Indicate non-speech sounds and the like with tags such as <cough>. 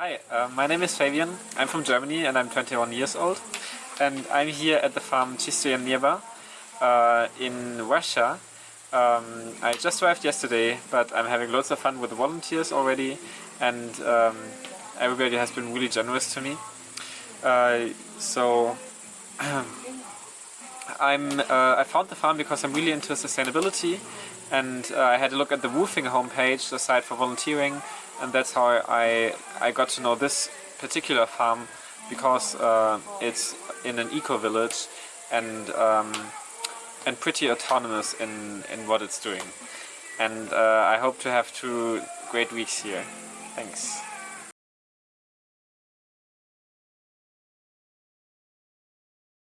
Hi, uh, my name is Fabian. I'm from Germany and I'm 21 years old. And I'm here at the farm Chistoye Neba uh, in Russia. Um, I just arrived yesterday, but I'm having lots of fun with the volunteers already and um, everybody has been really generous to me. Uh, so <clears throat> I'm, uh, I found the farm because I'm really into sustainability and uh, I had a look at the WWOOFing homepage, the site for volunteering, and that's how I, I got to know this particular farm because uh, it's in an eco-village and um, and pretty autonomous in, in what it's doing. And uh, I hope to have two great weeks here. Thanks.